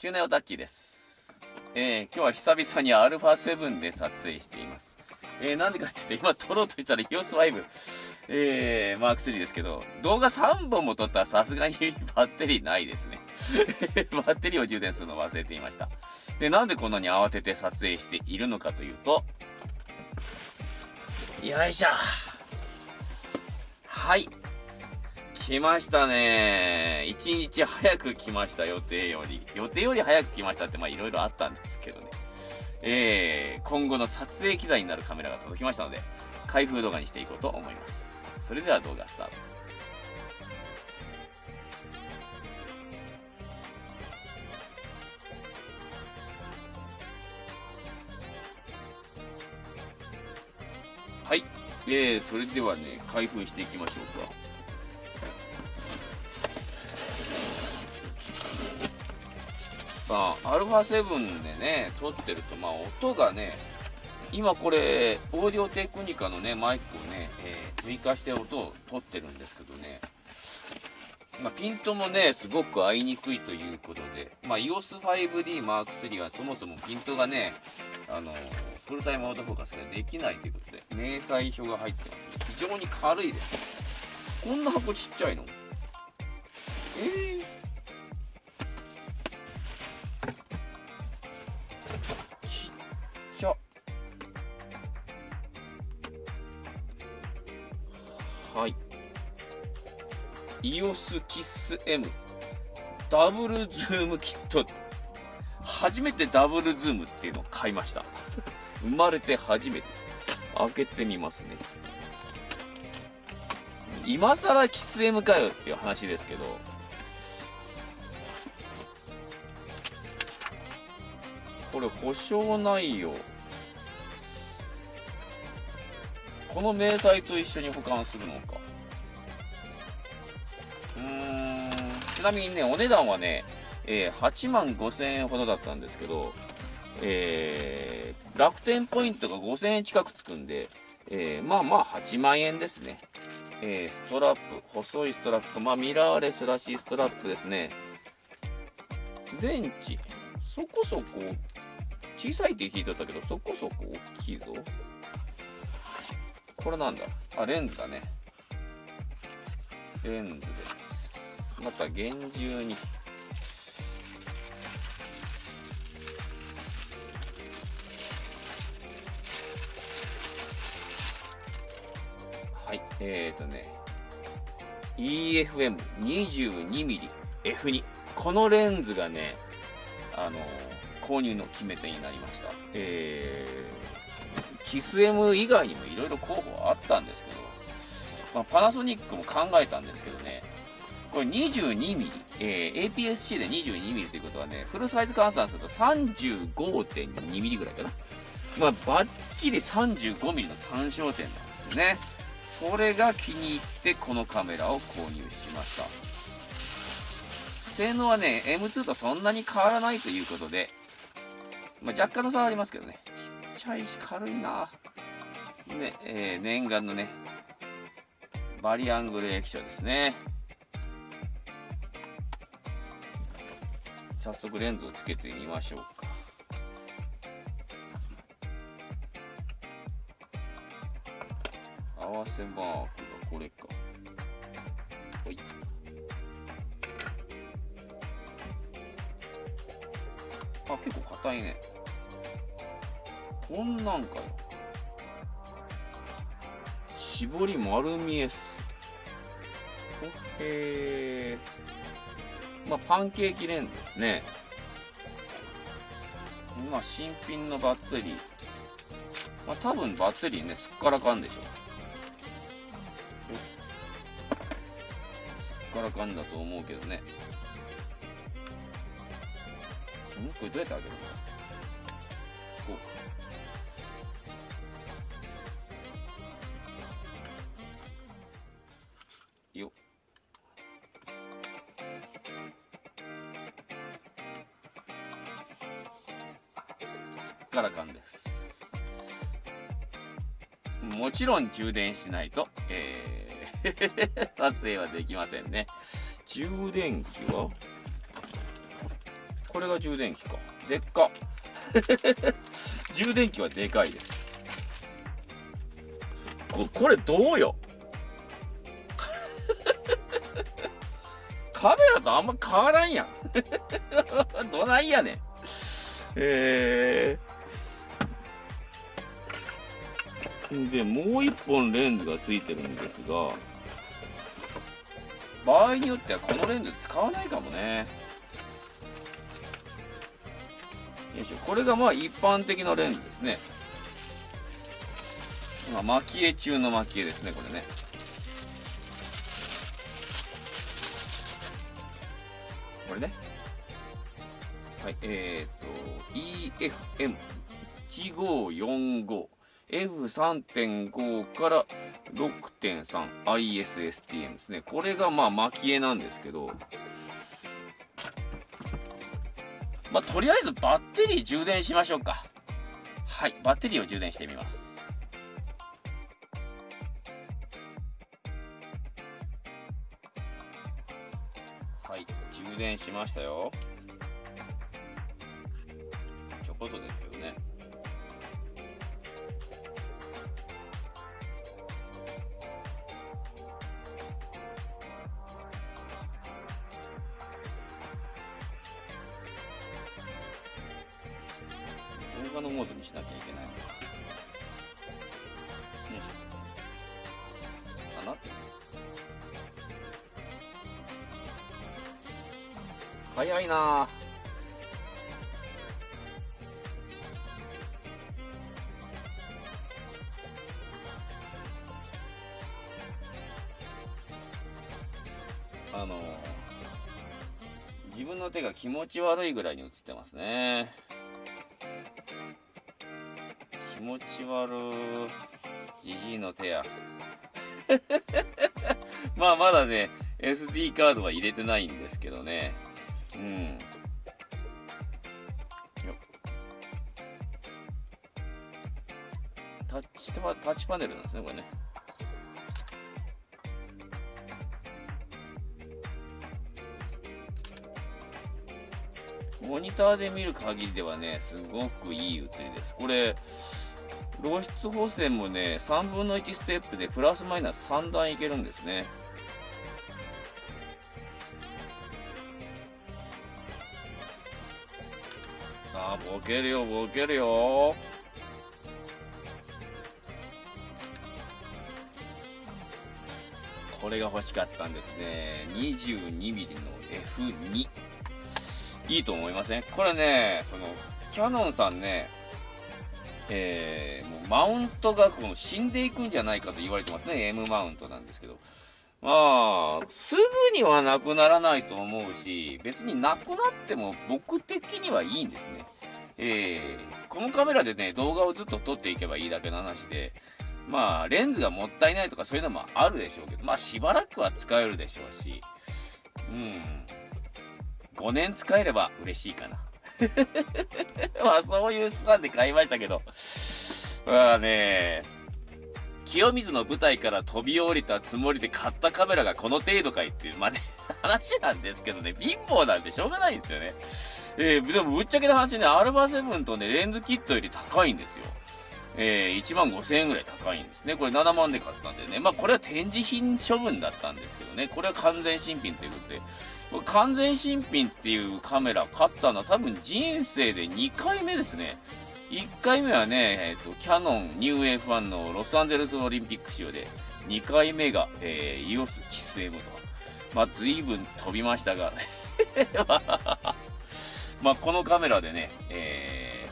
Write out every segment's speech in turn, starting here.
中年オタッキーです。えー、今日は久々に α7 で撮影しています。えー、なんでかって言って、今撮ろうとしたら EOS5、えー、マーク3ですけど、動画3本も撮ったらさすがにバッテリーないですね。バッテリーを充電するの忘れていました。で、なんでこんなに慌てて撮影しているのかというと、よいしょ。はい。来ましたね。一日早く来ました、予定より。予定より早く来ましたって、まあいろいろあったんですけどね。えー、今後の撮影機材になるカメラが届きましたので、開封動画にしていこうと思います。それでは動画スタート。はい。えー、それではね、開封していきましょうか。まあ、α7 でね、撮ってると、まあ、音がね、今これ、オーディオテクニカのね、マイクをね、えー、追加して音を撮ってるんですけどね、まあ、ピントもね、すごく合いにくいということで、まあ、EOS5D Mark III はそもそもピントがね、あの、フルタイムアウトフォーカスができないということで、明細表が入ってますね。非常に軽いです。こんな箱ちっちゃいの？えー EOS キッス M ダブルズームキット。初めてダブルズームっていうのを買いました。生まれて初めて開けてみますね。今更キス M かよっていう話ですけど。これ保証ないよ。この明細と一緒に保管するのか。ちなみにねお値段はね、えー、8万5000円ほどだったんですけどえー、楽天ポイントが5000円近くつくんで、えー、まあまあ8万円ですね。えー、ストラップ、細いストラップと、まあミラーレスらしいストラップですね。電池、そこそこ、小さいって聞いてたけど、そこそこ大きいぞ。これなんだ？あ、レンズだね。レンズです。また厳重に。はい、えーとね、EFM22mmF2。このレンズがね、あの購入の決め手になりました。えーキス M 以外にもいろいろ候補はあったんですけど、まあ、パナソニックも考えたんですけどね、これ 22mm、えー、APS-C で 22mm ということはね、フルサイズ換算すると 35.2mm ぐらいかな。まあ、バッチリ 35mm の単焦点なんですよね。それが気に入ってこのカメラを購入しました。性能はね、M2 とそんなに変わらないということで、まあ、若干の差はありますけどね。ちゃいし軽いなねえー、念願のねバリアングル液晶ですね早速レンズをつけてみましょうか。合わせマークがこれか。ほい。あ結構硬いね。こんなんかよ絞り丸見えっす。へえまあパンケーキレンズですね。まあ新品のバッテリー。まあ多分バッテリーねすっからかんでしょ。うすっからかんだと思うけどね。ん？これどうやって開けるの？こう。かもちろん充電しないと、えー 撮影はできませんね。充電器は？これが充電器か。でっか。充電器はでかいです。ここれどうよ？カメラとあんま変わらんやん。どないやねん。えー、でもう一本レンズがついてるんですが場合によってはこのレンズ使わないかもね。よいしょ。これがまあ一般的なレンズですね。まあ蒔絵中の蒔絵ですねこれね。これね。はいえー、と EFM1545 F3.5 から 6.3ISSTM ですね。これがまあ蒔絵なんですけど、まあ、とりあえずバッテリー充電しましょうか。はい、バッテリーを充電してみます。はい、充電しましたよ。ちょこっとですけどね。動画のモードにしなきゃいけないのか。よいしょ。かな早いなあの自分の手が気持ち悪いぐらいに映ってますね。持ち悪じじいの手や。まあまだね SD カードは入れてないんですけどね。うん。タッチタッチパネルなんですねこれね。モニターで見る限りではね、すごくいい映りです。これ、露出補正もね、3分の1ステップでプラスマイナス3段いけるんですね。さあ、ボケるよ、ボケるよ。これが欲しかったんですね。22mm の F2。いいと思いません？これね、その、キャノンさんね、えー、もうマウントがこの死んでいくんじゃないかと言われてますね。M マウントなんですけど。まあ、すぐにはなくならないと思うし、別になくなっても僕的にはいいんですね。えー、このカメラでね、動画をずっと撮っていけばいいだけの話で、まあ、レンズがもったいないとかそういうのもあるでしょうけど、まあ、しばらくは使えるでしょうし、うん。5年使えれば嬉しいかな。まあそういうスパンで買いましたけど。まあね、清水の舞台から飛び降りたつもりで買ったカメラがこの程度かいっていう、まあね、話なんですけどね、貧乏なんてしょうがないんですよね。えー、でもぶっちゃけの話ね、アルファ7とね、レンズキットより高いんですよ。えー、1万5000円ぐらい高いんですね。これ7万で買ったんでね。まあこれは展示品処分だったんですけどね。これは完全新品ということで。完全新品っていうカメラ買ったのは多分人生で2回目ですね。1回目はね、えっ、ー、と、キャノンニュー F1 のロサンゼルスオリンピック仕様で、2回目が、えー、EOS キス M と。まあ、随分飛びましたが、まあ、このカメラでね、え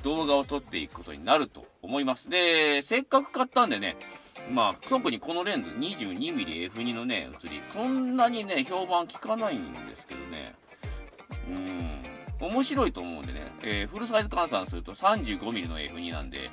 ー、動画を撮っていくことになると思います。で、せっかく買ったんでね、まあ、特にこのレンズ 22mmF2 のね、写り、そんなにね、評判聞かないんですけどね。うん。面白いと思うんでね、えー、フルサイズ換算すると 35mm の F2 なんで、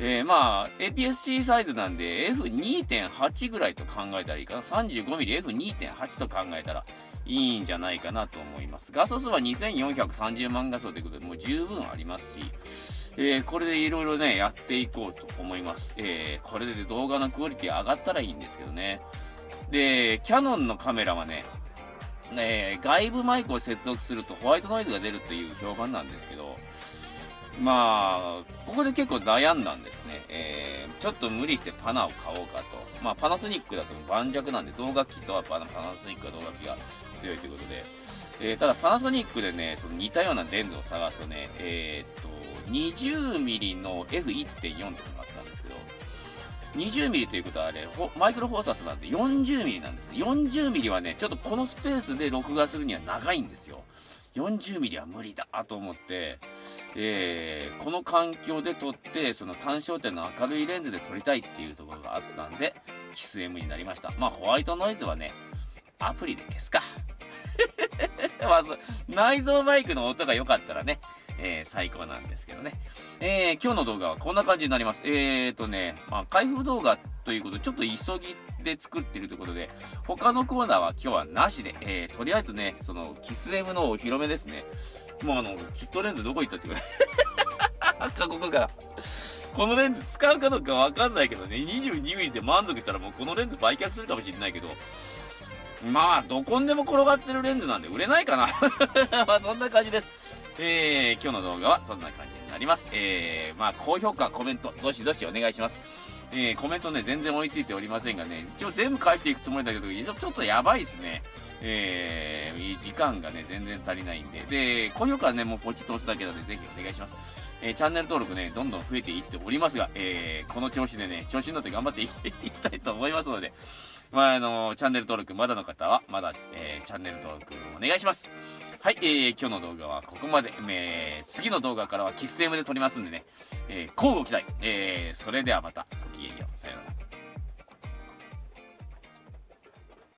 えー、まあ、APS-C サイズなんで F2.8 ぐらいと考えたらいいかな。35mmF2.8 と考えたらいいんじゃないかなと思います。画素数は2430万画素ということで、もう十分ありますし、えー、これでいろいろね、やっていこうと思います。えー、これで動画のクオリティ上がったらいいんですけどね。で、キャノンのカメラはね、え、外部マイクを接続するとホワイトノイズが出るという評判なんですけど、まあ、ここで結構悩んだんですね。えー、ちょっと無理してパナを買おうかと。まあ、パナソニックだと盤石なんで、動楽器とはパナソニックは動楽器が強いということで、えー、ただパナソニックでね、その似たようなレンズを探すとね、えー、っと、20mm の F1.4 っていうのがあったんですけど、20mm ということはあれ、マイクロフォーサスなんで 40mm なんですね。40mm はね、ちょっとこのスペースで録画するには長いんですよ。40mm は無理だと思って、えー、この環境で撮って、その単焦点の明るいレンズで撮りたいっていうところがあったんで、キス M になりました。まあ、ホワイトノイズはね、アプリで消すか。まあ、内蔵マイクの音が良かったらね、えー、最高なんですけどね。えー、今日の動画はこんな感じになります。えーとね、まあ、開封動画ということで、ちょっと急ぎで作ってるということで、他のコーナーは今日はなしで、えー、とりあえずね、その、キス M のお披露目ですね。もうあの、キットレンズどこ行ったってくらい。過去から。このレンズ使うかどうかわかんないけどね、22mm で満足したらもうこのレンズ売却するかもしれないけど、まあ、どこにでも転がってるレンズなんで売れないかな。まあ、そんな感じです。えー、今日の動画はそんな感じになります。えー、まあ、高評価、コメント、どしどしお願いします。えー、コメントね、全然追いついておりませんがね、一応全部返していくつもりだけど、ちょっとやばいですね。えー、時間がね、全然足りないんで。で、高評価はね、もうポチッと押すだけなので、ぜひお願いします。えー、チャンネル登録ね、どんどん増えていっておりますが、えー、この調子でね、調子に乗って頑張っていき たいと思いますので、まあ、あの、チャンネル登録まだの方は、まだ、えー、チャンネル登録お願いします。はい、えー、今日の動画はここまで。えー、次の動画からはキス M で撮りますんでね、えー、交互期待。えー、それではまた、ごきげんよう。さようなら。